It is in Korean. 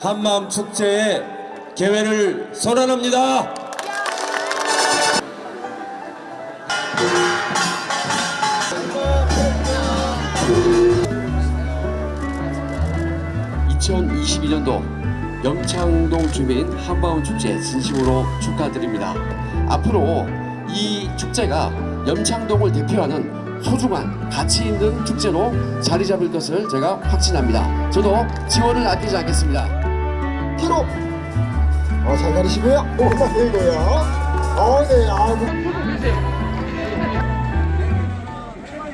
한마음 축제의 개회를 선언합니다. (2022년도) 염창동 주민 한마음 축제 진심으로 축하드립니다. 앞으로 이 축제가 염창동을 대표하는 소중한 가치 있는 축제로 자리 잡을 것을 제가 확신합니다. 저도 지원을 아끼지 않겠습니다. 키로 어, 잘 가르시고요. 오마 들고요. 어, 네, 아, 그-